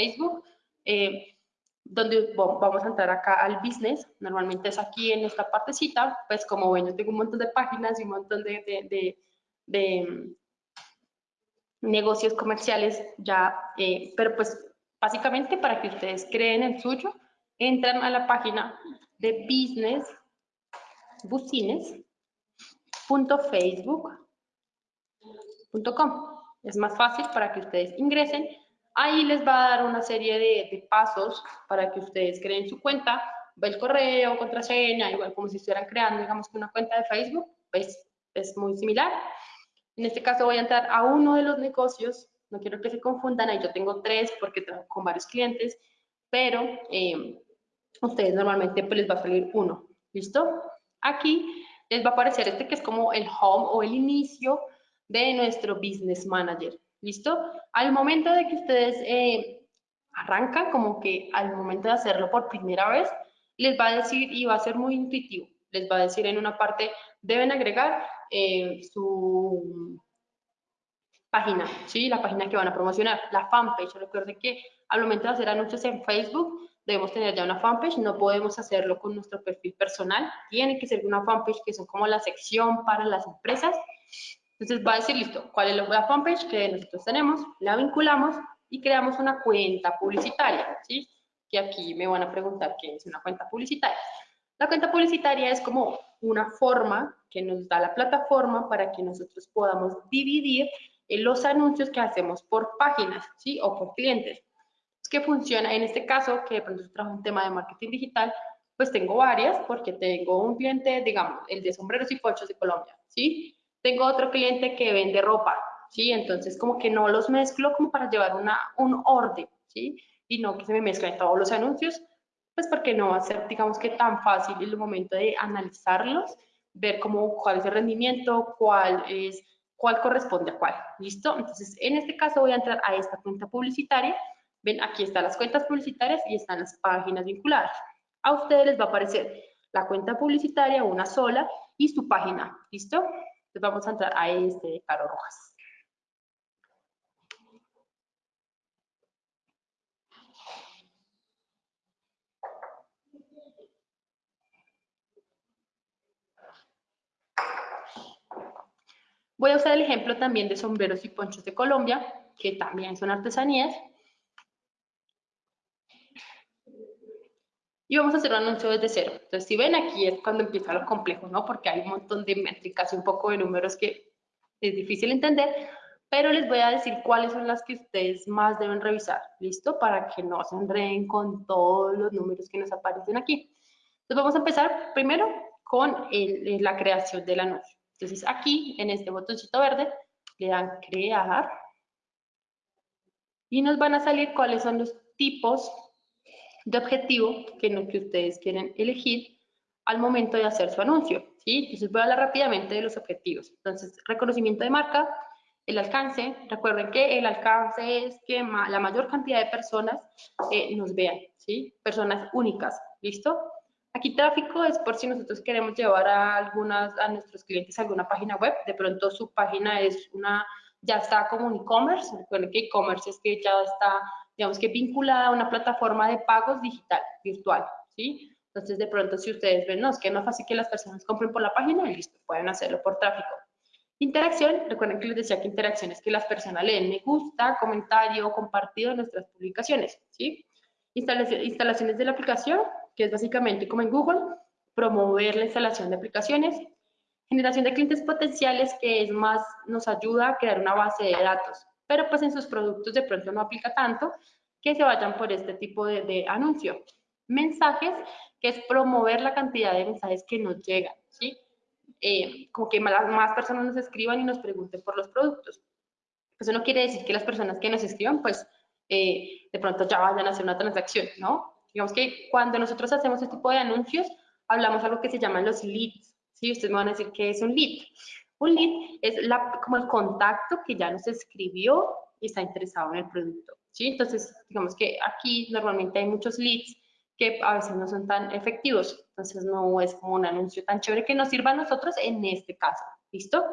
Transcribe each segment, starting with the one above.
Facebook, eh, donde vamos a entrar acá al business. Normalmente es aquí en esta partecita, pues como ven, yo tengo un montón de páginas y un montón de, mm, negocios comerciales ya, eh, pero pues básicamente para que ustedes creen el suyo, entran a la página de business business.facebook.com. Es más fácil para que ustedes ingresen. Ahí les va a dar una serie de, pasos para que ustedes creen su cuenta. Va el correo, contraseña, igual como si estuvieran creando, digamos una cuenta de Facebook, pues es muy similar. En este caso voy a entrar a uno de los negocios. No quiero que se confundan, ahí yo tengo tres porque trabajo con varios clientes, pero eh, ustedes normalmente pues les va a salir uno. ¿Listo? Aquí les va a aparecer este que es como el home o el inicio de nuestro Business Manager. ¿Listo? Al momento de que ustedes eh, arrancan, como que al momento de hacerlo por primera vez, les va a decir, y va a ser muy intuitivo, les va a decir en una parte, deben agregar eh, su página, ¿sí? La página que van a promocionar, la fanpage. Recuerden que al momento de hacer anuncios en Facebook, debemos tener ya una fanpage, no podemos hacerlo con nuestro perfil personal, tiene que ser una fanpage que son como la sección para las empresas. Entonces va a decir, listo, ¿cuál es la fanpage que nosotros tenemos? La vinculamos y creamos una cuenta publicitaria, ¿sí? Que aquí me van a preguntar qué es una cuenta publicitaria. La cuenta publicitaria es como una forma que nos da la plataforma para que nosotros podamos dividir los anuncios que hacemos por páginas, ¿sí? O por clientes que funciona en este caso, que de pronto trabajo un tema de marketing digital, pues tengo varias, porque tengo un cliente, digamos, el de sombreros y ponchos de Colombia, ¿sí? Tengo otro cliente que vende ropa, ¿sí? Entonces, como que no los mezclo como para llevar una, un orden, ¿sí? Y no que se me mezclen todos los anuncios, pues porque no va a ser, digamos que tan fácil el momento de analizarlos, ver cómo, cuál es el rendimiento, cuál es, cuál corresponde a cuál, ¿listo? Entonces, en este caso voy a entrar a esta cuenta publicitaria, Ven, aquí están las cuentas publicitarias y están las páginas vinculadas. A ustedes les va a aparecer la cuenta publicitaria, una sola, y su página. ¿Listo? Entonces vamos a entrar a este Caro Rojas. Voy a usar el ejemplo también de sombreros y ponchos de Colombia, que también son artesanías. Y vamos a hacer un anuncio desde cero. Entonces, si ven aquí es cuando empieza lo complejo, ¿no? Porque hay un montón de métricas y un poco de números que es difícil entender, pero les voy a decir cuáles son las que ustedes más deben revisar, ¿listo? Para que no se enreden con todos los números que nos aparecen aquí. Entonces, vamos a empezar primero con la creación del anuncio. Entonces, aquí, en este botoncito verde, le dan crear y nos van a salir cuáles son los tipos de objetivo que, no, que ustedes quieren elegir al momento de hacer su anuncio. ¿sí? Entonces voy a hablar rápidamente de los objetivos. Entonces, reconocimiento de marca, el alcance. Recuerden que el alcance es que la mayor cantidad de personas eh, nos vean, ¿sí? Personas únicas, ¿listo? Aquí tráfico es por si nosotros queremos llevar a algunas, a nuestros clientes a alguna página web, de pronto su página es una, ya está como un e-commerce, recuerden que e-commerce es que ya está digamos que vinculada a una plataforma de pagos digital, virtual, ¿sí? Entonces, de pronto, si ustedes ven, no, es que no es fácil que las personas compren por la página, listo, pueden hacerlo por tráfico. Interacción, recuerden que les decía que interacción es que las personas leen me gusta, comentario, compartido nuestras publicaciones, ¿sí? Instalaciones de la aplicación, que es básicamente como en Google, promover la instalación de aplicaciones. Generación de clientes potenciales, que es más, nos ayuda a crear una base de datos pero pues en sus productos de pronto no aplica tanto que se vayan por este tipo de, anuncio. Mensajes, que es promover la cantidad de mensajes que nos llegan, ¿sí? Eh, como que más, más personas nos escriban y nos pregunten por los productos. Eso no quiere decir que las personas que nos escriban, pues, eh, de pronto ya vayan a hacer una transacción, ¿no? Digamos que cuando nosotros hacemos este tipo de anuncios, hablamos algo que se llaman los leads, ¿sí? Ustedes me van a decir que es un lead. Un lead es como el contacto que ya nos escribió y está interesado en el producto. ¿Sí? Entonces, digamos que aquí normalmente hay muchos leads que a veces no son tan efectivos. Entonces, no es como un anuncio tan chévere que nos sirva a nosotros en este caso. ¿Listo?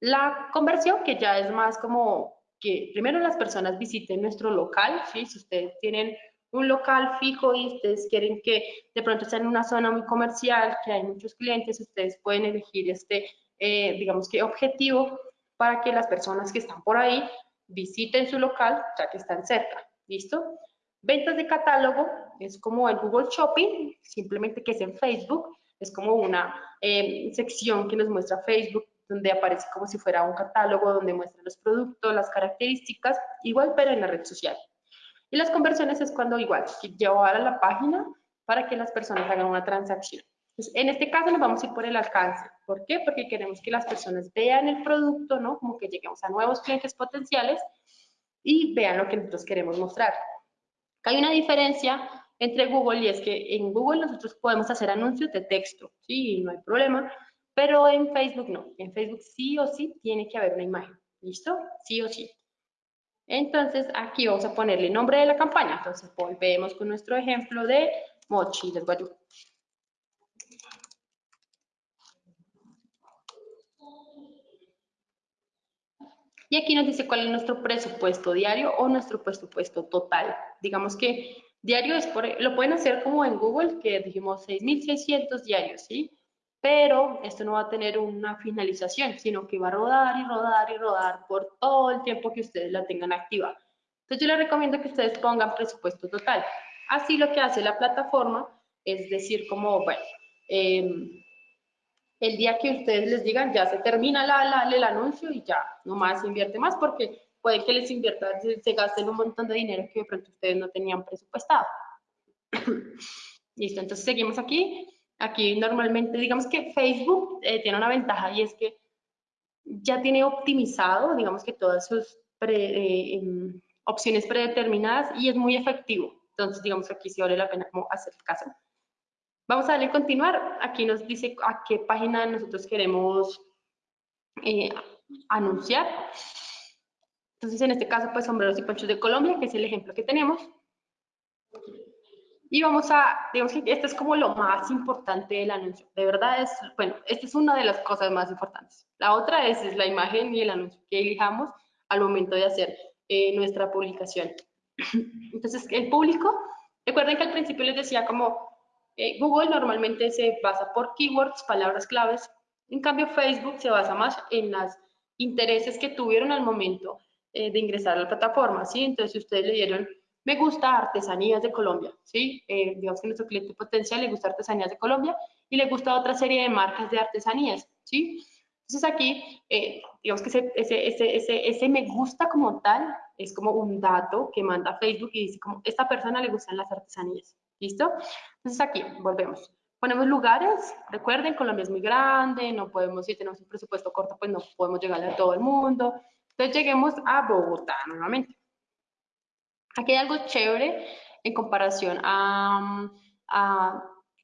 La conversión, que ya es más como que primero las personas visiten nuestro local, ¿sí? Si ustedes tienen un local fijo y ustedes quieren que de pronto estén en una zona muy comercial, que hay muchos clientes, ustedes pueden elegir este, eh, digamos que objetivo para que las personas que están por ahí visiten su local ya que están cerca. ¿Listo? Ventas de catálogo es como el Google Shopping, simplemente que es en Facebook, es como una eh, sección que nos muestra Facebook donde aparece como si fuera un catálogo donde muestra los productos, las características, igual pero en la red social. Y las conversiones es cuando igual, llevar a la página para que las personas hagan una transacción. En este caso nos vamos a ir por el alcance. ¿Por qué? Porque queremos que las personas vean el producto, ¿no? Como que lleguemos a nuevos clientes potenciales y vean lo que nosotros queremos mostrar. Hay una diferencia entre Google y es que en Google nosotros podemos hacer anuncios de texto, sí, no hay problema, pero en Facebook no. En Facebook sí o sí tiene que haber una imagen. ¿Listo? Sí o sí. Entonces, aquí vamos a ponerle nombre de la campaña. Entonces, volvemos con nuestro ejemplo de Mochi del Guayú. Y aquí nos dice cuál es nuestro presupuesto diario o nuestro presupuesto total. Digamos que diario es por, lo pueden hacer como en Google, que dijimos 6.600 diarios, ¿sí? pero esto no va a tener una finalización, sino que va a rodar y rodar y rodar por todo el tiempo que ustedes la tengan activa. Entonces yo les recomiendo que ustedes pongan presupuesto total. Así lo que hace la plataforma es decir como, bueno, em, el día que ustedes les digan ya se termina la, el anuncio y ya, no más invierte más porque puede que les inviertan, se gasten un montón de dinero que de pronto ustedes no tenían presupuestado. Listo, entonces seguimos aquí. Aquí normalmente, digamos que Facebook eh, tiene una ventaja y es que ya tiene optimizado, digamos que todas sus eh, em, opciones predeterminadas y es muy efectivo. Entonces, digamos que aquí sí vale la pena como hacer caso. Vamos a darle continuar. Aquí nos dice a qué página nosotros queremos eh, anunciar. Entonces, en este caso, pues sombreros y ponchos de Colombia, que es el ejemplo que tenemos. Y vamos a, digamos que esto es como lo más importante del anuncio. De verdad es, bueno, esta es una de las cosas más importantes. La otra es, es la imagen y el anuncio que elijamos al momento de hacer eh, nuestra publicación. Entonces, el público, recuerden que al principio les decía como eh, Google normalmente se basa por keywords, palabras claves. En cambio, Facebook se basa más en los intereses que tuvieron al momento eh, de ingresar a la plataforma, ¿sí? Entonces, si ustedes le dieron me gusta artesanías de Colombia, ¿sí? Eh, digamos que nuestro cliente potencial le gusta artesanías de Colombia y le gusta otra serie de marcas de artesanías, ¿sí? Entonces aquí, eh, digamos que ese, me gusta como tal es como un dato que manda Facebook y dice como, esta persona le gustan las artesanías, ¿listo? Entonces aquí, volvemos. Ponemos lugares, recuerden, Colombia es muy grande, no podemos, si tenemos un presupuesto corto, pues no podemos llegarle a todo el mundo. Entonces lleguemos a Bogotá nuevamente. Aquí hay algo chévere en comparación a,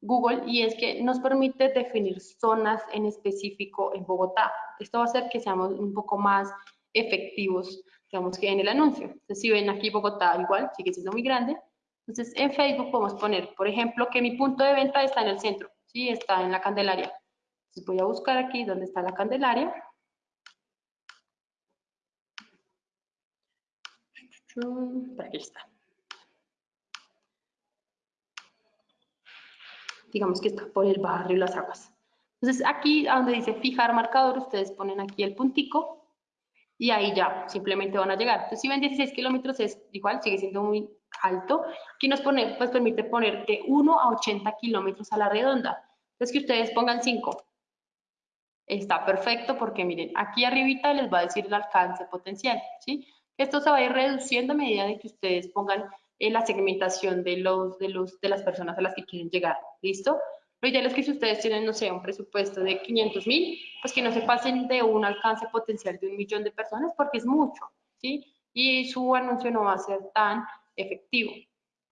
Google y es que nos permite definir zonas en específico en Bogotá. Esto va a hacer que seamos un poco más efectivos, digamos que en el anuncio. Entonces, si ven aquí Bogotá igual, sigue siendo muy grande. Entonces, en Facebook podemos poner, por ejemplo, que mi punto de venta está en el centro, ¿sí? Está en la Candelaria. Entonces, voy a buscar aquí donde está la Candelaria. Aquí está. Digamos que está por el barrio Las Aguas. Entonces aquí donde dice fijar marcador, ustedes ponen aquí el puntico y ahí ya simplemente van a llegar. Entonces si ven 16 kilómetros es igual, sigue siendo muy alto. Aquí nos pone, pues permite poner de 1 a 80 kilómetros a la redonda. Entonces que ustedes pongan 5. Está perfecto porque miren, aquí arribita les va a decir el alcance potencial, ¿sí? Esto se va a ir reduciendo a medida de que ustedes pongan en la segmentación de, los, de, los, de las personas a las que quieren llegar. ¿Listo? Lo ideal es que si ustedes tienen, no sé, un presupuesto de 500 mil, pues que no se pasen de un alcance potencial de un millón de personas porque es mucho, ¿sí? Y su anuncio no va a ser tan efectivo.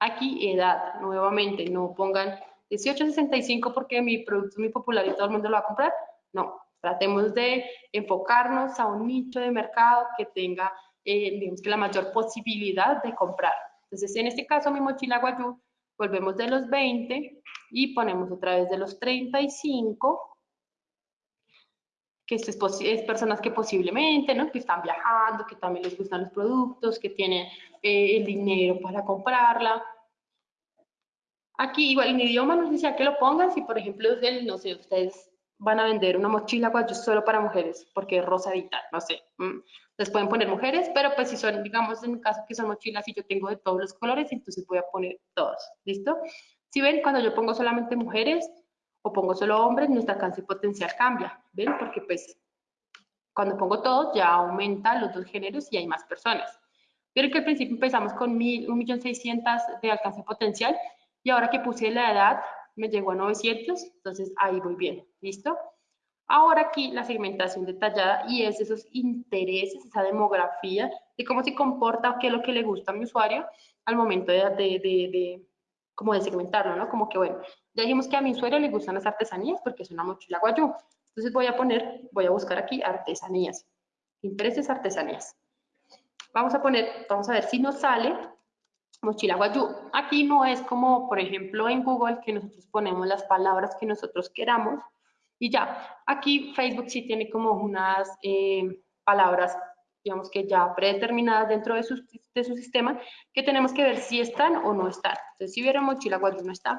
Aquí, edad, nuevamente, no pongan 18 a 65 porque mi producto es muy popular y todo el mundo lo va a comprar. No, tratemos de enfocarnos a un nicho de mercado que tenga eh, digamos que la mayor posibilidad de comprar. Entonces, en este caso, mi mochila Guayú, volvemos de los 20 y ponemos otra vez de los 35 que es, es, personas que posiblemente, ¿no? Que están viajando, que también les gustan los productos, que tienen eh, el dinero para comprarla. Aquí igual en idioma nos decía que lo pongan, si por ejemplo, no sé, ustedes van a vender una mochila guayu solo para mujeres, porque es rosadita, no sé. Les pueden poner mujeres, pero pues si son, digamos, en caso que son mochilas y yo tengo de todos los colores, entonces voy a poner todos, ¿listo? Si ven, cuando yo pongo solamente mujeres o pongo solo hombres, nuestra alcance potencial cambia, ¿ven? Porque pues cuando pongo todos ya aumenta los dos géneros y hay más personas. Vieron que al principio empezamos con 1.600.000 de alcance potencial y ahora que puse la edad me llegó a 900, entonces ahí voy bien, ¿listo? Ahora aquí la segmentación detallada y es esos intereses, esa demografía de cómo se comporta qué es lo que le gusta a mi usuario al momento de, como de segmentarlo, ¿no? Como que, bueno, ya dijimos que a mi usuario le gustan las artesanías porque es una mochila guayú. Entonces voy a poner, voy a buscar aquí artesanías. Intereses artesanías. Vamos a poner, vamos a ver si nos sale mochila guayú. Aquí no es como, por ejemplo, en Google que nosotros ponemos las palabras que nosotros queramos y ya. Aquí Facebook sí tiene como unas eh, palabras, digamos que ya predeterminadas dentro de su, de su sistema, que tenemos que ver si están o no están. Entonces, si vieron mochila guayú no está.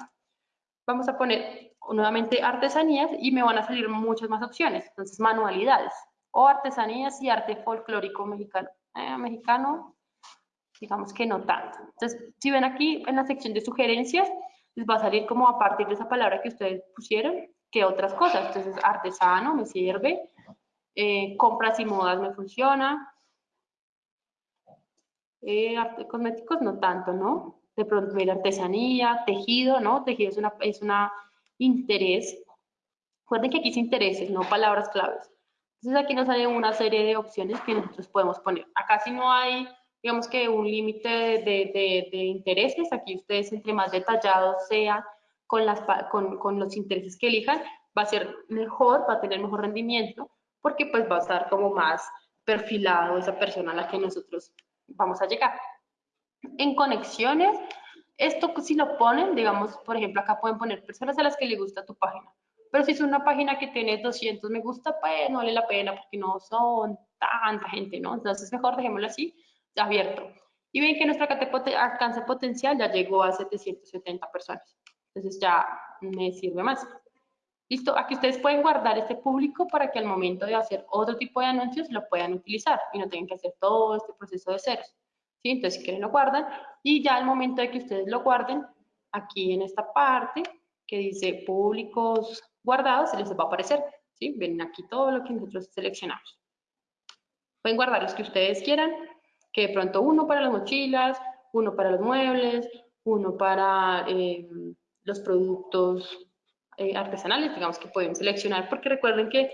Vamos a poner nuevamente artesanías y me van a salir muchas más opciones. Entonces, manualidades o artesanías y arte folclórico mexicano. Eh, mexicano, digamos que no tanto. Entonces, si ven aquí en la sección de sugerencias, les va a salir como a partir de esa palabra que ustedes pusieron, que otras cosas. Entonces, artesano me sirve, eh, compras y modas me funciona, eh, cosméticos no tanto, ¿no? De pronto, mira, artesanía, tejido, ¿no? Tejido es una, es una interés. Recuerden que aquí es intereses, no palabras claves. Entonces aquí nos sale una serie de opciones que nosotros podemos poner. Acá si no hay digamos que un límite de, intereses, aquí ustedes entre más detallados sean con, las, con, con, los intereses que elijan, va a ser mejor, va a tener mejor rendimiento, porque pues va a estar como más perfilado esa persona a la que nosotros vamos a llegar. En conexiones, esto si lo ponen, digamos, por ejemplo, acá pueden poner personas a las que le gusta tu página, pero si es una página que tiene 200 me gusta, pues no vale la pena porque no son tanta gente, ¿no? Entonces mejor dejémoslo así abierto. Y ven que nuestro alcance potencial ya llegó a 770 personas. Entonces ya me sirve más. Listo, aquí ustedes pueden guardar este público para que al momento de hacer otro tipo de anuncios lo puedan utilizar y no tengan que hacer todo este proceso de ceros. ¿sí? Entonces, si quieren lo guardan y ya al momento de que ustedes lo guarden, aquí en esta parte que dice públicos guardados, se les va a aparecer. ¿sí? Ven aquí todo lo que nosotros seleccionamos. Pueden guardar los que ustedes quieran que de pronto uno para las mochilas, uno para los muebles, uno para eh, los productos eh, artesanales, digamos que pueden seleccionar, porque recuerden que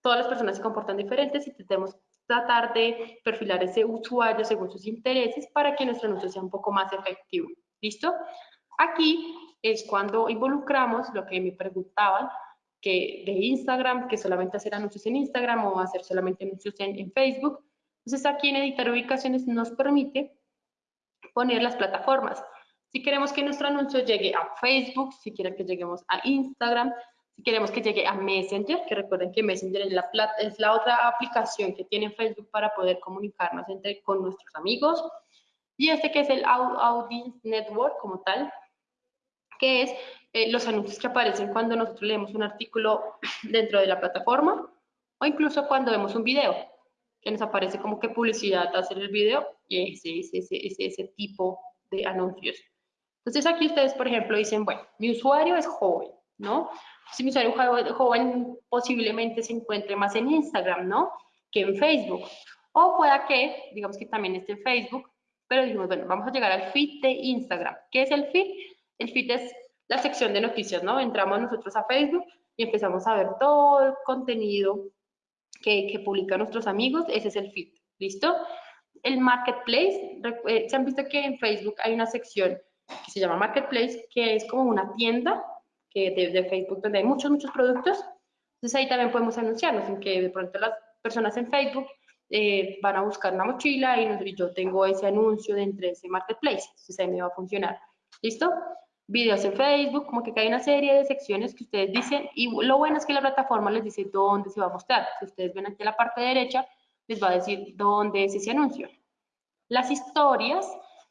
todas las personas se comportan diferentes y tenemos tratar de perfilar ese usuario según sus intereses para que nuestro anuncio sea un poco más efectivo. ¿Listo? Aquí es cuando involucramos lo que me preguntaban, que de Instagram, que solamente hacer anuncios en Instagram o hacer solamente anuncios en Facebook. Entonces aquí en editar ubicaciones nos permite poner las plataformas. Si queremos que nuestro anuncio llegue a Facebook, si quieren que lleguemos a Instagram, si queremos que llegue a Messenger, que recuerden que Messenger es la, otra aplicación que tiene Facebook para poder comunicarnos entre, con nuestros amigos. Y este que es el Audience Network como tal, que es eh, los anuncios que aparecen cuando nosotros leemos un artículo dentro de la plataforma o incluso cuando vemos un video que nos aparece como que publicidad hacer el video y ese, ese, ese, ese tipo de anuncios. Entonces aquí ustedes, por ejemplo, dicen, bueno, mi usuario es joven, ¿no? Si mi usuario joven posiblemente se encuentre más en Instagram, ¿no? Que en Facebook. O pueda que, digamos que también esté en Facebook, pero dijimos, bueno, vamos a llegar al feed de Instagram. ¿Qué es el feed? El feed es la sección de noticias, ¿no? Entramos nosotros a Facebook y empezamos a ver todo el contenido que, publican nuestros amigos, ese es el feed, ¿listo? El Marketplace, eh, se han visto que en Facebook hay una sección que se llama Marketplace, que es como una tienda que de, Facebook donde hay muchos, muchos productos. Entonces ahí también podemos anunciarnos en que de pronto las personas en Facebook eh, van a buscar una mochila y, yo tengo ese anuncio dentro de ese Marketplace. Entonces ahí me va a funcionar. ¿Listo? videos en Facebook, como que hay una serie de secciones que ustedes dicen y lo bueno es que la plataforma les dice dónde se va a mostrar. Si ustedes ven aquí en la parte derecha, les va a decir dónde es ese anuncio. Las historias,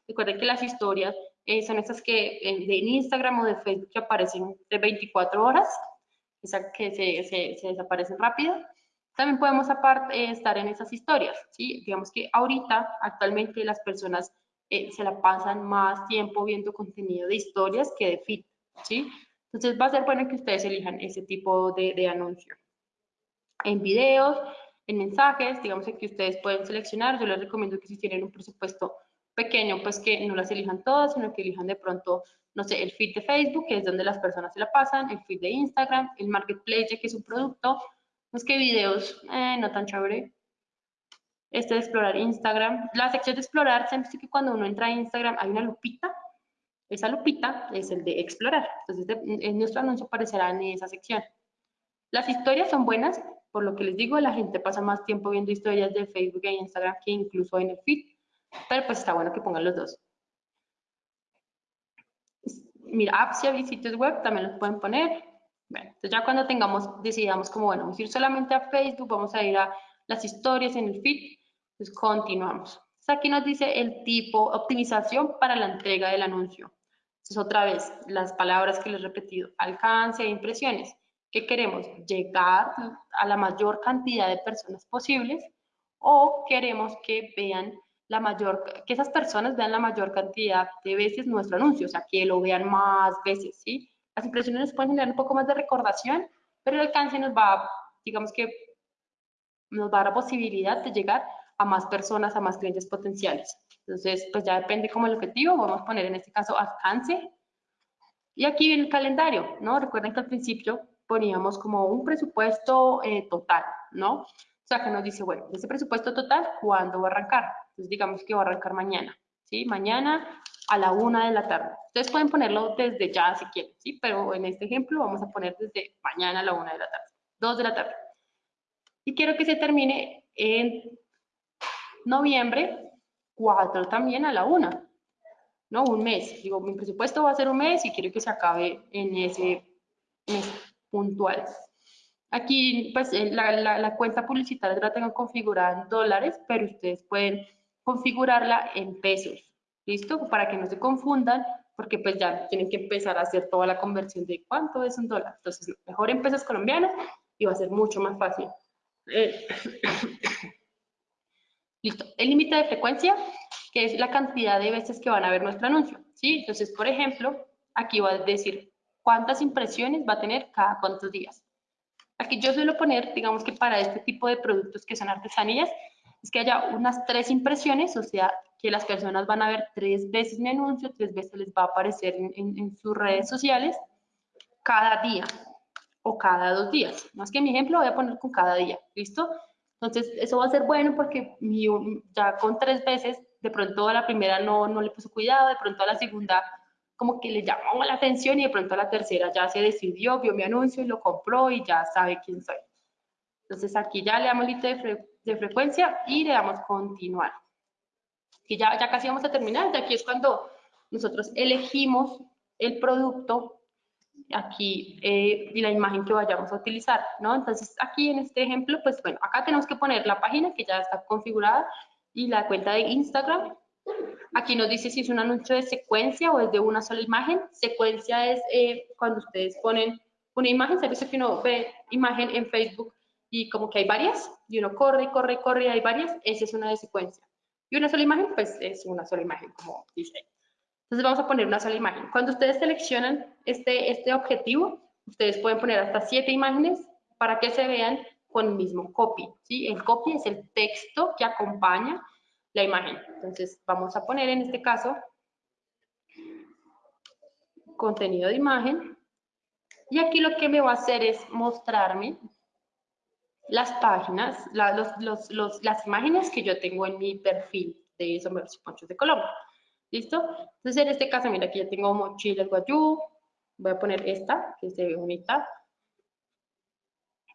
recuerden que las historias eh, son esas que en, de Instagram o de Facebook que aparecen de 24 horas, esas que se, se, desaparecen rápido. También podemos aparte, eh, estar en esas historias, ¿sí? Digamos que ahorita, actualmente, las personas eh, se la pasan más tiempo viendo contenido de historias que de feed, ¿sí? Entonces va a ser bueno que ustedes elijan ese tipo de, de anuncio. En videos, en mensajes, digamos que ustedes pueden seleccionar, yo les recomiendo que si tienen un presupuesto pequeño, pues que no las elijan todas, sino que elijan de pronto, no sé, el feed de Facebook, que es donde las personas se la pasan, el feed de Instagram, el marketplace, que es un producto, no es que videos, eh, no tan chévere, este de explorar Instagram. La sección de explorar, se que cuando uno entra a Instagram hay una lupita. Esa lupita es el de explorar. Entonces, en nuestro anuncio aparecerá en esa sección. Las historias son buenas, por lo que les digo, la gente pasa más tiempo viendo historias de Facebook e Instagram que incluso en el feed. Pero pues está bueno que pongan los dos. Mira, apps y sitios web también los pueden poner. Bueno, entonces ya cuando tengamos, decidamos como, bueno, vamos a ir solamente a Facebook, vamos a ir a las historias en el feed entonces, continuamos. aquí nos dice el tipo, optimización para la entrega del anuncio. Entonces, otra vez, las palabras que les he repetido, alcance e impresiones. ¿Qué queremos? Llegar a la mayor cantidad de personas posibles o queremos que vean la mayor, que esas personas vean la mayor cantidad de veces nuestro anuncio, o sea, que lo vean más veces, ¿sí? Las impresiones nos pueden generar un poco más de recordación, pero el alcance nos va, digamos que, nos va a dar la posibilidad de llegar a más personas, a más clientes potenciales. Entonces, pues ya depende como el objetivo, vamos a poner en este caso alcance. Y aquí viene el calendario, ¿no? Recuerden que al principio poníamos como un presupuesto eh, total, ¿no? O sea, que nos dice, bueno, ese presupuesto total, ¿cuándo va a arrancar? Entonces, digamos que va a arrancar mañana, ¿sí? Mañana a la una de la tarde. Ustedes pueden ponerlo desde ya si quieren, ¿sí? Pero en este ejemplo vamos a poner desde mañana a la una de la tarde, dos de la tarde. Y quiero que se termine en noviembre, 4 también a la una, ¿no? Un mes. Digo, mi presupuesto va a ser un mes y quiero que se acabe en ese mes puntual. Aquí, pues, eh, la, la, cuenta publicitaria la tengo configurada en dólares, pero ustedes pueden configurarla en pesos, ¿listo? Para que no se confundan, porque pues ya tienen que empezar a hacer toda la conversión de cuánto es un dólar. Entonces, mejor en pesos colombianos y va a ser mucho más fácil. Eh, Listo. El límite de frecuencia, que es la cantidad de veces que van a ver nuestro anuncio. ¿sí? Entonces, por ejemplo, aquí va a decir cuántas impresiones va a tener cada cuántos días. Aquí yo suelo poner, digamos que para este tipo de productos que son artesanías, es que haya unas tres impresiones, o sea, que las personas van a ver tres veces mi anuncio, tres veces les va a aparecer en, en sus redes sociales cada día o cada dos días. Más que mi ejemplo voy a poner con cada día, ¿listo? Entonces, eso va a ser bueno porque ya con tres veces, de pronto a la primera no, no le puso cuidado, de pronto a la segunda como que le llamó la atención y de pronto a la tercera ya se decidió, vio mi anuncio y lo compró y ya sabe quién soy. Entonces aquí ya le damos límite de, de, frecuencia y le damos continuar. Y ya, ya casi vamos a terminar, de aquí es cuando nosotros elegimos el producto aquí eh, y la imagen que vayamos a utilizar, ¿no? Entonces, aquí en este ejemplo, pues bueno, acá tenemos que poner la página que ya está configurada y la cuenta de Instagram. Aquí nos dice si es un anuncio de secuencia o es de una sola imagen. Secuencia es eh, cuando ustedes ponen una imagen, dice que uno ve imagen en Facebook y como que hay varias, y uno corre, corre, corre, y hay varias, esa es una de secuencia. Y una sola imagen, pues es una sola imagen, como dice entonces vamos a poner una sola imagen. Cuando ustedes seleccionan este, este objetivo, ustedes pueden poner hasta siete imágenes para que se vean con el mismo copy. ¿sí? El copy es el texto que acompaña la imagen. Entonces vamos a poner en este caso contenido de imagen. Y aquí lo que me va a hacer es mostrarme las páginas, las imágenes que yo tengo en mi perfil de Sombreros y Ponchos de Colombia. ¿Listo? Entonces, en este caso, mira, aquí ya tengo mochila guayú. Voy a poner esta, que se ve bonita.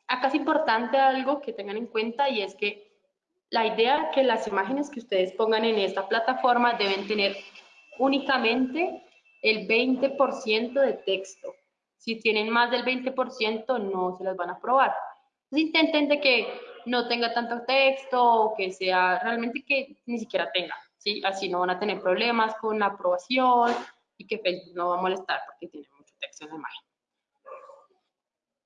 Acá es importante algo que tengan en cuenta y es que la idea que las imágenes que ustedes pongan en esta plataforma deben tener únicamente el 20% de texto. Si tienen más del 20%, no se las van a aprobar. Entonces intenten de que no tenga tanto texto o que sea realmente que ni siquiera tenga, ¿sí? Así no van a tener problemas con la aprobación y que Facebook no va a molestar porque tiene mucho texto en la imagen.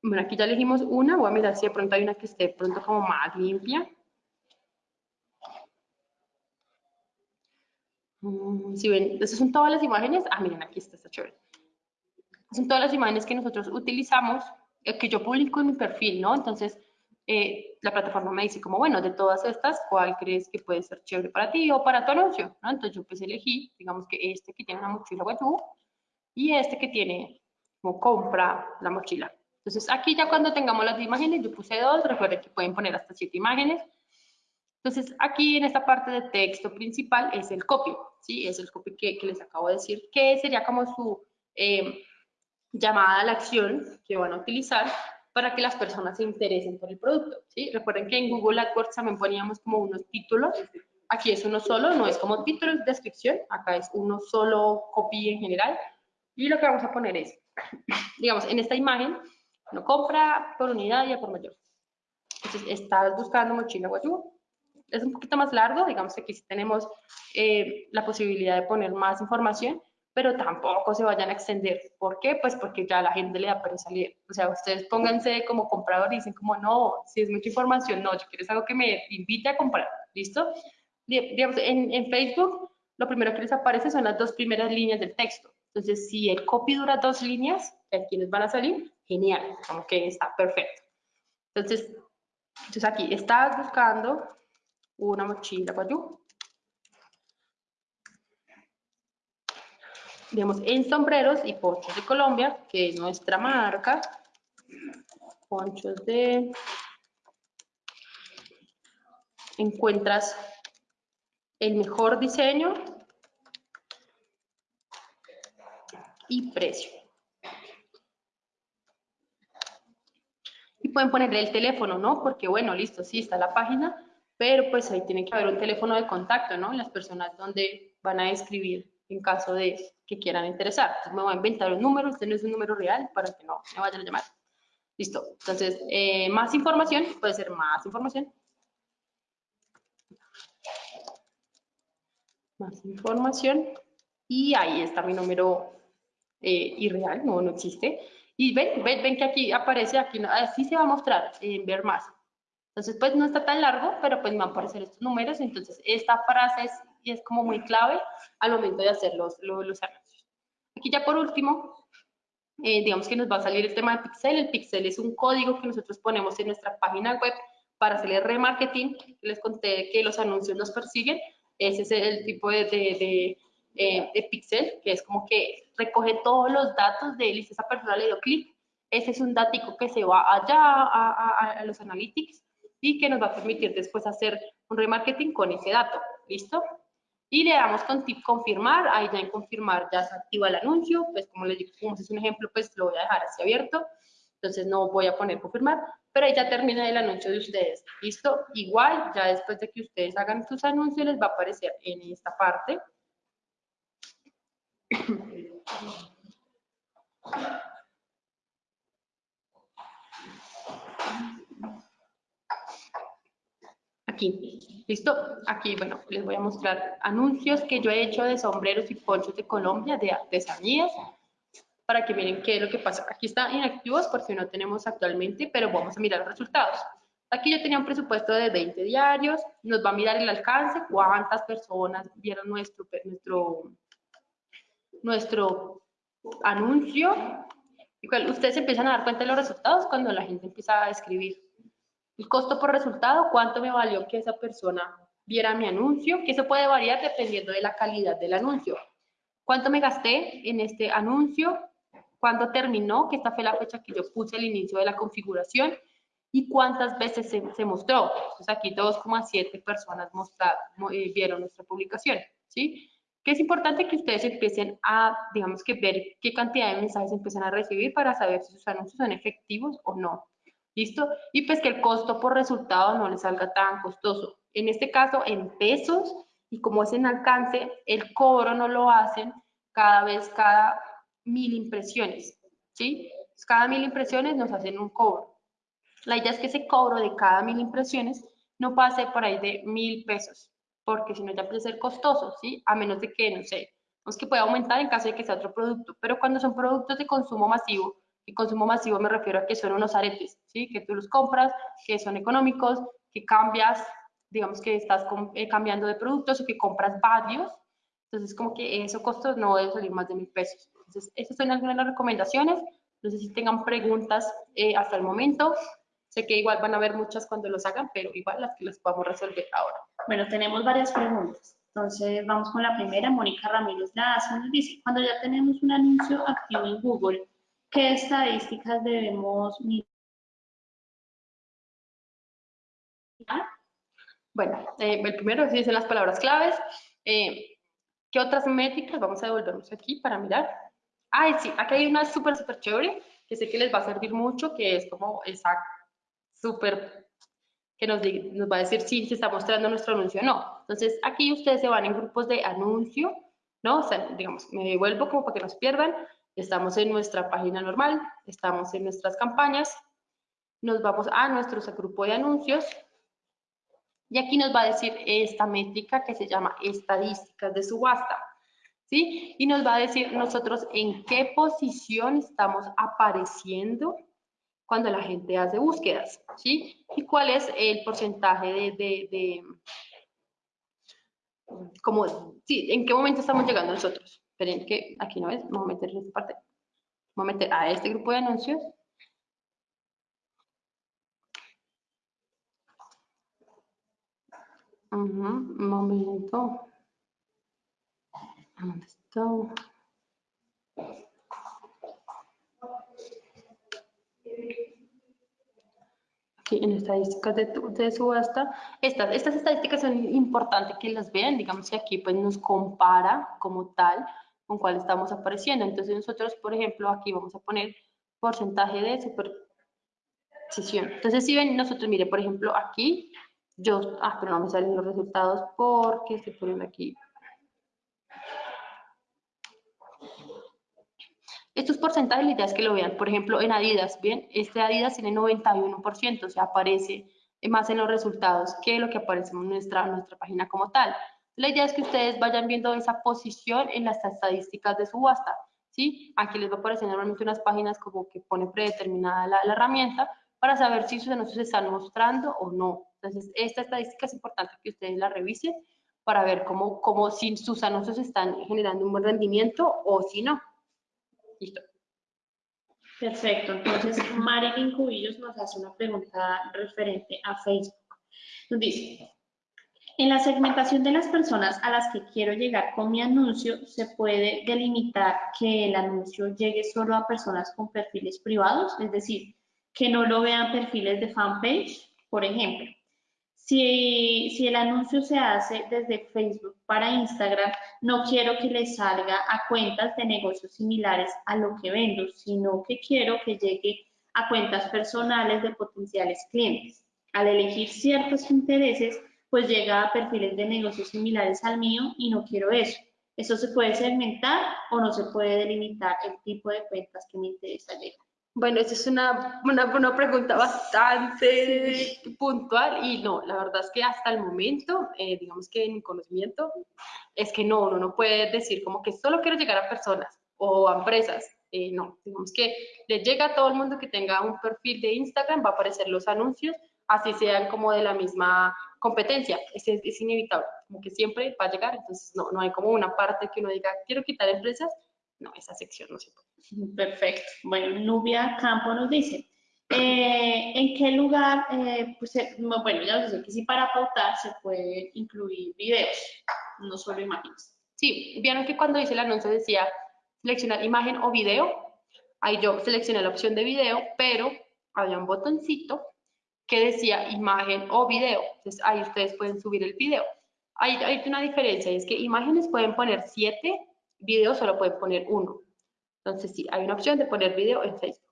Bueno, aquí ya elegimos una, voy a mirar si de pronto hay una que esté pronto como más limpia. Mm, si ven, esas son todas las imágenes. Ah, miren, aquí está, está chévere. Son todas las imágenes que nosotros utilizamos, que yo publico en mi perfil, ¿no? Entonces, eh, la plataforma me dice como, bueno, de todas estas, ¿cuál crees que puede ser chévere para ti o para tu anuncio? ¿no? Entonces yo pues elegí, digamos que este que tiene una mochila guayú y este que tiene como compra la mochila. Entonces aquí ya cuando tengamos las imágenes, yo puse dos, recuerden que pueden poner hasta siete imágenes. Entonces aquí en esta parte de texto principal es el copy, ¿sí? Es el copy que, les acabo de decir, que sería como su eh, llamada a la acción que van a utilizar para que las personas se interesen por el producto, ¿sí? Recuerden que en Google AdWords también poníamos como unos títulos, aquí es uno solo, no es como título, es descripción, acá es uno solo copy en general, y lo que vamos a poner es, digamos, en esta imagen, no compra por unidad y por mayor. Entonces, estás buscando mochila guayú. Es un poquito más largo, digamos aquí sí tenemos eh, la posibilidad de poner más información, pero tampoco se vayan a extender. ¿Por qué? Pues porque ya la gente le da pereza salir. O sea, ustedes pónganse como comprador y dicen como, no, si es mucha información, no, yo quiero algo que me invite a comprar. ¿Listo? Digamos, en, en Facebook, lo primero que les aparece son las dos primeras líneas del texto. Entonces, si el copy dura dos líneas, les van a salir, genial, como que está perfecto. Entonces, entonces aquí, estás buscando una mochila guayú. Digamos, en sombreros y ponchos de Colombia, que es nuestra marca. Ponchos de... Encuentras el mejor diseño y precio. Y pueden ponerle el teléfono, ¿no? Porque bueno, listo, sí está la página, pero pues ahí tiene que haber un teléfono de contacto, ¿no? Las personas donde van a escribir en caso de que quieran interesar. Entonces me voy a inventar un número, este no es un número real para que no me vayan a llamar. Listo. Entonces, eh, más información, puede ser más información. Más información. Y ahí está mi número eh, irreal, no, no existe. Y ven, ven, ven que aquí aparece, aquí así se va a mostrar en ver más. Entonces, pues no está tan largo, pero pues me van a aparecer estos números. Entonces, esta frase es, es como muy clave al momento de hacer los, los, anuncios. Aquí ya por último, eh, digamos que nos va a salir el tema de pixel. El pixel es un código que nosotros ponemos en nuestra página web para hacer el remarketing. Les conté que los anuncios nos persiguen. Ese es el tipo de, de, eh, de pixel, que es como que recoge todos los datos de él y esa persona le dio clic, ese es un datico que se va allá a, a, los analytics y que nos va a permitir después hacer un remarketing con ese dato, ¿listo? Y le damos con tip confirmar, ahí ya en confirmar ya se activa el anuncio, pues como les digo, como es un ejemplo, pues lo voy a dejar así abierto, entonces no voy a poner confirmar, pero ahí ya termina el anuncio de ustedes, ¿listo? Igual, ya después de que ustedes hagan sus anuncios, les va a aparecer en esta parte, Aquí, ¿listo? Aquí, bueno, les voy a mostrar anuncios que yo he hecho de sombreros y ponchos de Colombia, de artesanías, para que miren qué es lo que pasa. Aquí están inactivos porque no tenemos actualmente, pero vamos a mirar los resultados. Aquí yo tenía un presupuesto de 20 diarios, nos va a mirar el alcance, cuántas personas vieron nuestro, nuestro nuestro anuncio. Ustedes empiezan a dar cuenta de los resultados cuando la gente empieza a escribir. El costo por resultado, cuánto me valió que esa persona viera mi anuncio, que eso puede variar dependiendo de la calidad del anuncio. ¿Cuánto me gasté en este anuncio? ¿Cuándo terminó? Que esta fue la fecha que yo puse al inicio de la configuración. ¿Y cuántas veces se, mostró? Entonces aquí 2,7 personas eh, vieron nuestra publicación. ¿sí? que es importante que ustedes empiecen a, digamos que ver qué cantidad de mensajes empiezan a recibir para saber si sus anuncios son efectivos o no. Y pues que el costo por resultado no les salga tan costoso. En este caso, en pesos, y como es en alcance, el cobro no lo hacen cada vez cada mil impresiones, ¿sí? Cada mil impresiones nos hacen un cobro. La idea es que ese cobro de cada mil impresiones no pase por ahí de mil pesos, porque si no ya puede ser costoso, ¿sí? A menos de que, no sé, es que puede aumentar en caso de que sea otro producto, pero cuando son productos de consumo masivo, y consumo masivo me refiero a que son unos aretes, ¿sí? Que tú los compras, que son económicos, que cambias, digamos que estás eh, cambiando de productos o que compras varios, entonces como que eso costos no debe salir más de mil pesos. Entonces, esas son algunas de las recomendaciones. No sé si tengan preguntas eh, hasta el momento. Sé que igual van a haber muchas cuando los hagan, pero igual las que las podemos resolver ahora. Bueno, tenemos varias preguntas. Entonces, vamos con la primera. Mónica Ramírez la hace, nos dice, cuando ya tenemos un anuncio activo en Google, ¿qué estadísticas debemos mirar? Bueno, eh, el primero es dicen las palabras claves. Eh, ¿Qué otras métricas? Vamos a devolvernos aquí para mirar. Ay, sí, aquí hay una súper, súper chévere, que sé que les va a servir mucho, que es como esa súper, que nos, nos va a decir si se está mostrando nuestro anuncio o no. Entonces, aquí ustedes se van en grupos de anuncio, ¿no? O sea, digamos, me devuelvo como para que nos pierdan. Estamos en nuestra página normal, estamos en nuestras campañas, nos vamos a nuestro grupo de anuncios, y aquí nos va a decir esta métrica que se llama estadísticas de subasta. ¿Sí? Y nos va a decir nosotros en qué posición estamos apareciendo cuando la gente hace búsquedas, ¿sí? Y cuál es el porcentaje de, de, como, sí, en qué momento estamos llegando nosotros. Esperen que aquí no es, vamos a meter esta parte, vamos a meter a este grupo de anuncios un momento. ¿Dónde está? Aquí en estadísticas de, de subasta. Estas, estas estadísticas son importantes que las vean. Digamos que aquí pues nos compara como tal con cuál estamos apareciendo. Entonces nosotros, por ejemplo, aquí vamos a poner porcentaje de superposición. Entonces si ven, nosotros, mire, por ejemplo, aquí yo, ah, pero no me salen los resultados porque se ponen aquí. Estos porcentajes, la idea es que lo vean. Por ejemplo, en Adidas, bien, este Adidas tiene 91%, o sea, aparece más en los resultados que lo que aparece en nuestra, nuestra página como tal. La idea es que ustedes vayan viendo esa posición en las estadísticas de subasta, ¿sí? Aquí les va a aparecer normalmente unas páginas como que pone predeterminada la, herramienta para saber si sus anuncios se están mostrando o no. Entonces, esta estadística es importante que ustedes la revisen para ver cómo, cómo si sus anuncios están generando un buen rendimiento o si no. Listo. Perfecto. Entonces, Marilyn Cubillos nos hace una pregunta referente a Facebook. Nos dice, en la segmentación de las personas a las que quiero llegar con mi anuncio, ¿se puede delimitar que el anuncio llegue solo a personas con perfiles privados? Es decir, que no lo vean perfiles de fanpage, por ejemplo. Si, si, el anuncio se hace desde Facebook para Instagram, no quiero que le salga a cuentas de negocios similares a lo que vendo, sino que quiero que llegue a cuentas personales de potenciales clientes. Al elegir ciertos intereses, pues llega a perfiles de negocios similares al mío y no quiero eso. Eso se puede segmentar o no se puede delimitar el tipo de cuentas que me interesa llegar. Bueno, esa es una, una, pregunta bastante puntual y no, la verdad es que hasta el momento, eh, digamos que en mi conocimiento, es que no, uno no puede decir como que solo quiero llegar a personas o a empresas. Eh, no, digamos que le llega a todo el mundo que tenga un perfil de Instagram, va a aparecer los anuncios, así sean como de la misma competencia, es, es inevitable, como que siempre va a llegar, entonces no, no hay como una parte que uno diga, quiero quitar empresas, no, esa sección no se puede. Perfecto. Bueno, Nubia Campo nos dice, eh, ¿en qué lugar? Eh, pues, eh, bueno, ya os sé que sí para pautar se puede incluir videos, no solo imágenes. Sí, vieron que cuando hice el anuncio decía seleccionar imagen o video, ahí yo seleccioné la opción de video, pero había un botoncito que decía imagen o video, entonces ahí ustedes pueden subir el video. Hay, hay una diferencia, es que imágenes pueden poner siete video solo pueden poner uno. Entonces, sí, hay una opción de poner video en Facebook.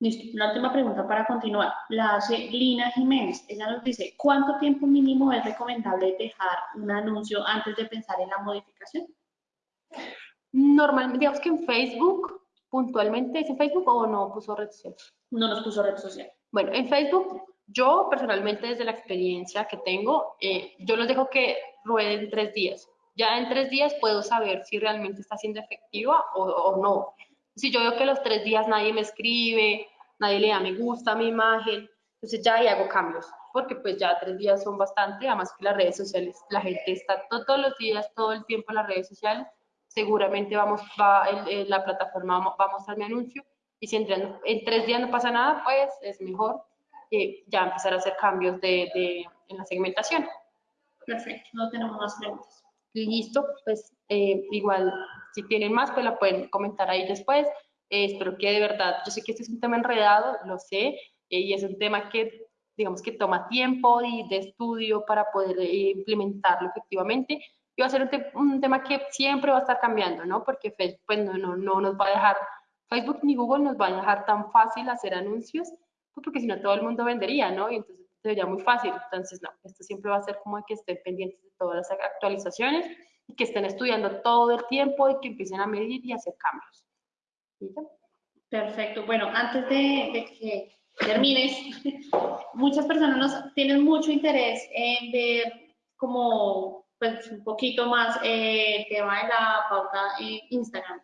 Listo. La última pregunta para continuar. La hace Lina Jiménez. Ella nos dice, ¿cuánto tiempo mínimo es recomendable dejar un anuncio antes de pensar en la modificación? Normalmente, digamos que en Facebook, puntualmente, ¿es en Facebook o no puso red social? No nos puso red social. Bueno, en Facebook, yo personalmente desde la experiencia que tengo, eh, yo los dejo que rueden tres días. Ya en tres días puedo saber si realmente está siendo efectiva o, no. Si yo veo que los tres días nadie me escribe, nadie le da me gusta a mi imagen, entonces ya ahí hago cambios, porque pues ya tres días son bastante, además que las redes sociales, la gente está todos los días, todo el tiempo en las redes sociales, seguramente vamos, va, la plataforma va a mostrar mi anuncio, y si en, en tres días no pasa nada, pues es mejor eh, ya empezar a hacer cambios de, de, en la segmentación. Perfecto, no tenemos más preguntas. Listo, pues eh, igual si tienen más, pues la pueden comentar ahí después. Eh, espero que de verdad, yo sé que este es un tema enredado, lo sé, eh, y es un tema que, digamos que toma tiempo y de estudio para poder implementarlo efectivamente. Y va a ser un, tema que siempre va a estar cambiando, ¿no? Porque Facebook pues, no, no, no nos va a dejar, Facebook ni Google nos va a dejar tan fácil hacer anuncios, porque si no todo el mundo vendería, ¿no? Y entonces sería muy fácil. Entonces, no, esto siempre va a ser como que estén pendientes de todas las actualizaciones y que estén estudiando todo el tiempo y que empiecen a medir y hacer cambios. Perfecto. Bueno, antes de, que termines, muchas personas nos, tienen mucho interés en ver como pues, un poquito más eh, el tema de la pauta en Instagram.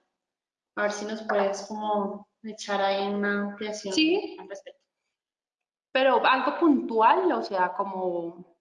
A ver si nos puedes como echar ahí una ampliación sí. al respecto. Pero algo puntual, o sea, como,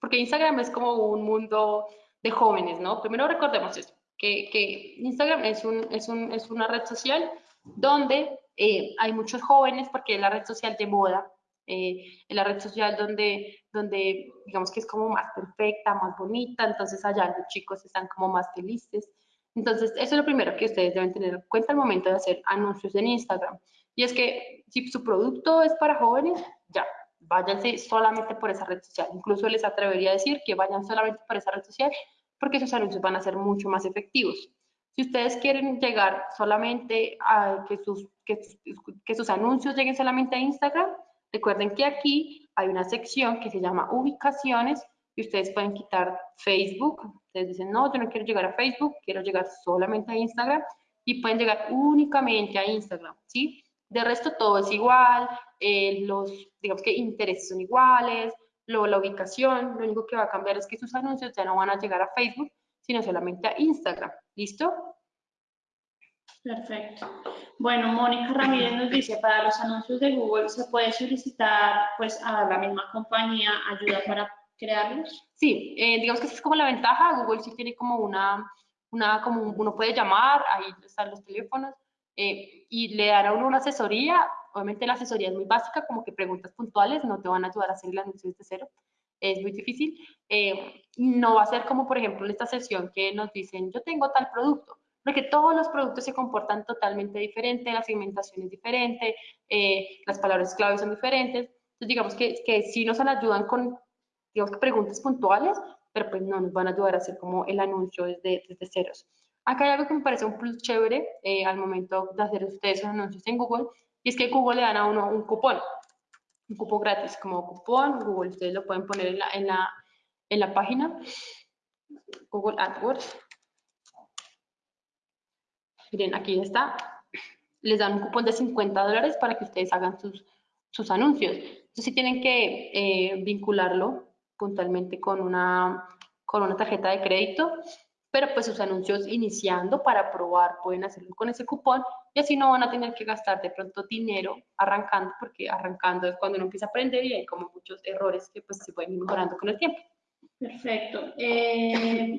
porque Instagram es como un mundo de jóvenes, ¿no? Primero recordemos eso, que, que Instagram es, un, es, un, es, una red social donde eh, hay muchos jóvenes porque es la red social de moda, eh, la red social donde, donde digamos que es como más perfecta, más bonita, entonces allá los chicos están como más felices. Entonces, eso es lo primero que ustedes deben tener en cuenta al momento de hacer anuncios en Instagram. Y es que si su producto es para jóvenes, ya, váyanse solamente por esa red social. Incluso les atrevería a decir que vayan solamente por esa red social porque esos anuncios van a ser mucho más efectivos. Si ustedes quieren llegar solamente a que sus, que, sus anuncios lleguen solamente a Instagram, recuerden que aquí hay una sección que se llama ubicaciones y ustedes pueden quitar Facebook. Ustedes dicen, no, yo no quiero llegar a Facebook, quiero llegar solamente a Instagram y pueden llegar únicamente a Instagram, ¿sí? De resto todo es igual, eh, los, digamos que intereses son iguales, luego la ubicación, lo único que va a cambiar es que sus anuncios ya no van a llegar a Facebook, sino solamente a Instagram. ¿Listo? Perfecto. Bueno, Mónica Ramírez nos dice, para los anuncios de Google, ¿se puede solicitar pues a la misma compañía ayuda para crearlos? Sí, eh, digamos que esa es como la ventaja. Google sí tiene como una, una, como uno puede llamar, ahí están los teléfonos, eh, y le dará uno una asesoría. Obviamente la asesoría es muy básica, como que preguntas puntuales, no te van a ayudar a hacer el anuncio desde cero, es muy difícil. Eh, no va a ser como, por ejemplo, en esta sesión que nos dicen, yo tengo tal producto, porque todos los productos se comportan totalmente diferente, la segmentación es diferente, eh, las palabras clave son diferentes. Entonces, digamos que, que sí nos ayudan con, digamos preguntas puntuales, pero pues no nos van a ayudar a hacer como el anuncio desde, desde ceros. Acá hay algo que me parece un plus chévere eh, al momento de hacer ustedes sus anuncios en Google, y es que Google le dan a uno un cupón, un cupón gratis, como cupón, Google, ustedes lo pueden poner en la, en la, en la página, Google AdWords. Miren, aquí está. Les dan un cupón de 50 dólares para que ustedes hagan sus, sus anuncios. Entonces, sí tienen que eh, vincularlo puntualmente con una, con una tarjeta de crédito pero pues sus anuncios iniciando para probar pueden hacerlo con ese cupón y así no van a tener que gastar de pronto dinero arrancando, porque arrancando es cuando uno empieza a aprender y hay como muchos errores que pues se pueden ir mejorando con el tiempo. Perfecto. Eh,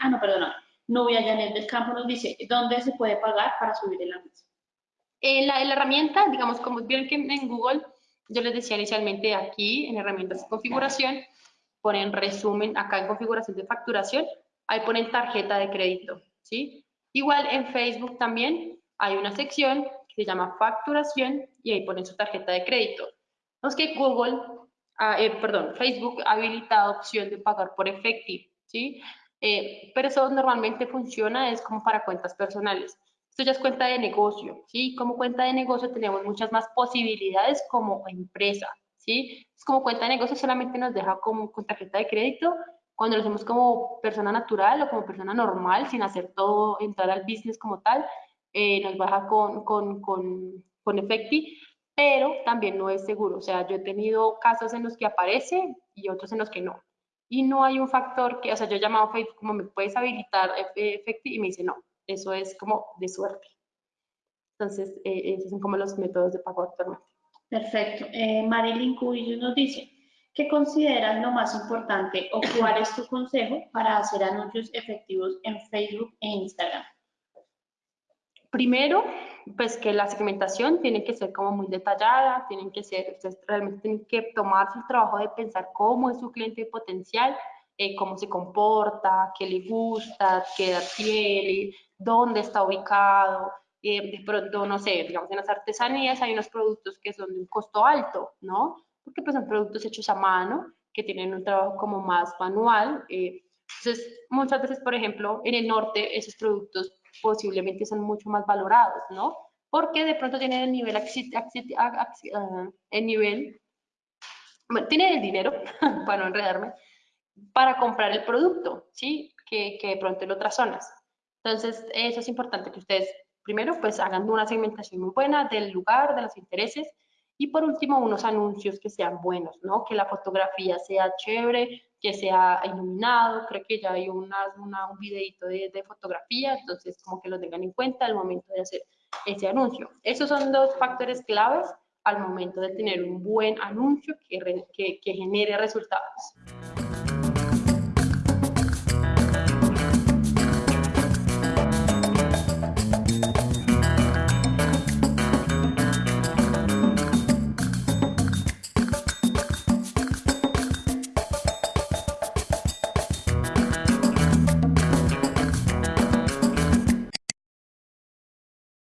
ah no, perdona, Novia Janet del Campo nos dice, ¿dónde se puede pagar para subir el anuncio? En la, la herramienta, digamos, como vieron que en Google, yo les decía inicialmente aquí, en herramientas de configuración, ponen resumen, acá en configuración de facturación, ahí ponen tarjeta de crédito, ¿sí? Igual en Facebook también hay una sección que se llama facturación y ahí ponen su tarjeta de crédito. No que Google, ah, eh, perdón, Facebook ha habilitado opción de pagar por efectivo, ¿sí? Eh, pero eso normalmente funciona, es como para cuentas personales. Esto ya es cuenta de negocio, ¿sí? Como cuenta de negocio tenemos muchas más posibilidades como empresa, ¿sí? Es como cuenta de negocio solamente nos deja como con tarjeta de crédito Cuando lo hacemos como persona natural o como persona normal, sin hacer todo, entrar al business como tal, eh, nos baja con, con, con, con Efecti, pero también no es seguro. O sea, yo he tenido casos en los que aparece y otros en los que no. Y no hay un factor que, o sea, yo he llamado a Facebook como, ¿me puedes habilitar Efecti? Y me dice, no, eso es como de suerte. Entonces, eh, esos son como los métodos de pago actualmente. Perfecto. Eh, Marilyn Cubillo nos dice, ¿qué consideras lo más importante o cuál es tu consejo para hacer anuncios efectivos en Facebook e Instagram? Primero, pues que la segmentación tiene que ser como muy detallada, tienen que ser, ustedes realmente tienen que tomarse el trabajo de pensar cómo es su cliente potencial, eh, cómo se comporta, qué le gusta, qué edad tiene, dónde está ubicado. Eh, de pronto, no sé, digamos en las artesanías hay unos productos que son de un costo alto, ¿no? Porque pues son productos hechos a mano, que tienen un trabajo como más manual. Eh, entonces, muchas veces, por ejemplo, en el norte esos productos posiblemente son mucho más valorados, ¿no? Porque de pronto tienen el nivel, ah, el nivel, bueno, tienen el dinero, para no enredarme, para comprar el producto, ¿sí? Que, que de pronto en otras zonas. Entonces, eso es importante que ustedes, primero, pues hagan una segmentación muy buena del lugar, de los intereses, y por último, unos anuncios que sean buenos, ¿no? Que la fotografía sea chévere, que sea iluminado, creo que ya hay una, un videito de, de, fotografía, entonces como que lo tengan en cuenta al momento de hacer ese anuncio. Esos son dos factores claves al momento de tener un buen anuncio que, que, que genere resultados.